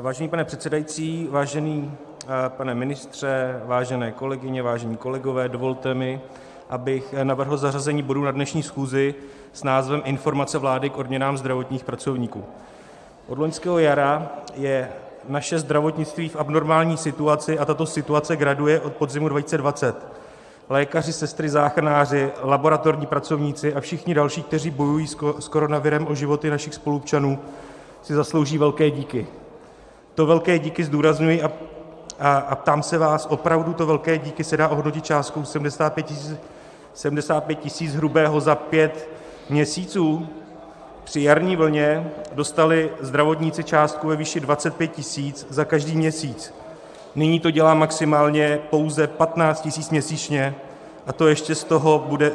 Vážený pane předsedající, vážený pane ministře, vážené kolegyně, vážení kolegové, dovolte mi, abych navrhl zařazení bodu na dnešní schůzi s názvem Informace vlády k odměnám zdravotních pracovníků. Od loňského jara je naše zdravotnictví v abnormální situaci a tato situace graduje od podzimu 2020. Lékaři, sestry, záchranáři, laboratorní pracovníci a všichni další, kteří bojují s koronavirem o životy našich spoluobčanů, si zaslouží velké díky. To velké díky zdůrazňuji a ptám se vás, opravdu to velké díky se dá ohodnotit částkou 75 tisíc hrubého za pět měsíců? Při jarní vlně dostali zdravotníci částku ve výši 25 tisíc za každý měsíc. Nyní to dělá maximálně pouze 15 tisíc měsíčně, a to ještě z toho bude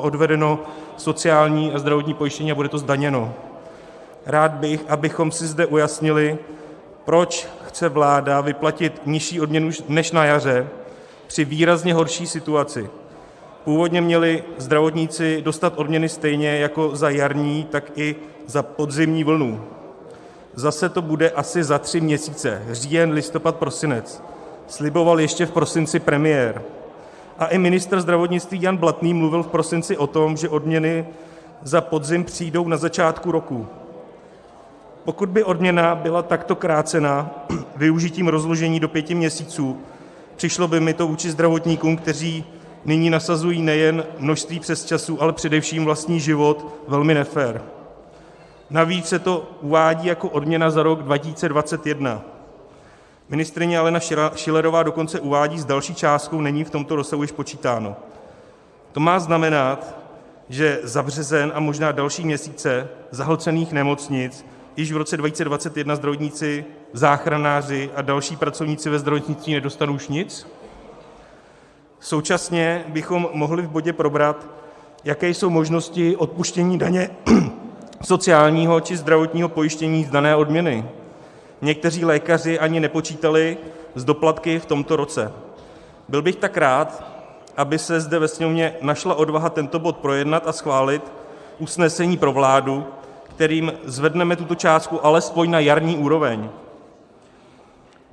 odvedeno sociální a zdravotní pojištění a bude to zdaněno. Rád bych, abychom si zde ujasnili, proč chce vláda vyplatit nižší odměnu než na jaře při výrazně horší situaci. Původně měli zdravotníci dostat odměny stejně jako za jarní, tak i za podzimní vlnu. Zase to bude asi za tři měsíce říjen, listopad, prosinec, sliboval ještě v prosinci premiér. A i ministr zdravotnictví Jan Blatný mluvil v prosinci o tom, že odměny za podzim přijdou na začátku roku. Pokud by odměna byla takto krácena využitím rozložení do pěti měsíců, přišlo by mi to vůči zdravotníkům, kteří nyní nasazují nejen množství přesčasů, ale především vlastní život, velmi nefér. Navíc se to uvádí jako odměna za rok 2021. Ministryně Alena Schillerová dokonce uvádí, s další částkou není v tomto rozsahu již počítáno. To má znamenat, že za březen a možná další měsíce zahlcených nemocnic již v roce 2021 zdravotníci, záchranáři a další pracovníci ve zdravotnictví nedostanou už nic? Současně bychom mohli v bodě probrat, jaké jsou možnosti odpuštění daně sociálního či zdravotního pojištění z dané odměny. Někteří lékaři ani nepočítali s doplatky v tomto roce. Byl bych tak rád, aby se zde ve Sněmovně našla odvaha tento bod projednat a schválit usnesení pro vládu, kterým zvedneme tuto částku alespoň na jarní úroveň.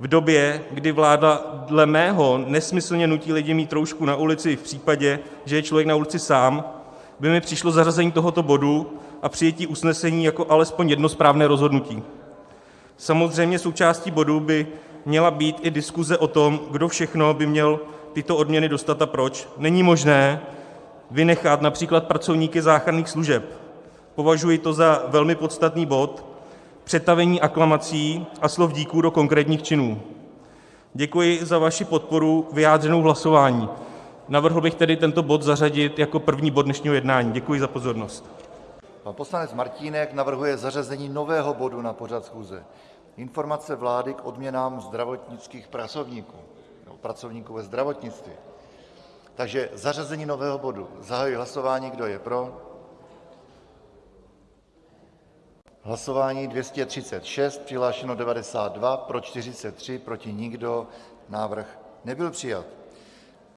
V době, kdy vláda dle mého nesmyslně nutí lidi mít roušku na ulici v případě, že je člověk na ulici sám, by mi přišlo zařazení tohoto bodu a přijetí usnesení jako alespoň jedno správné rozhodnutí. Samozřejmě součástí bodu by měla být i diskuze o tom, kdo všechno by měl tyto odměny dostat a proč. Není možné vynechat například pracovníky záchranných služeb. Považuji to za velmi podstatný bod, přetavení aklamací a slov díků do konkrétních činů. Děkuji za vaši podporu vyjádřenou v hlasování. Navrhl bych tedy tento bod zařadit jako první bod dnešního jednání. Děkuji za pozornost. Pan poslanec Martínek navrhuje zařazení nového bodu na pořad schůze Informace vlády k odměnám zdravotnických pracovníků nebo pracovníků ve zdravotnictví. Takže zařazení nového bodu. Zahajuji hlasování. Kdo je pro? Hlasování 236, přihlášeno 92, pro 43, proti nikdo. Návrh nebyl přijat.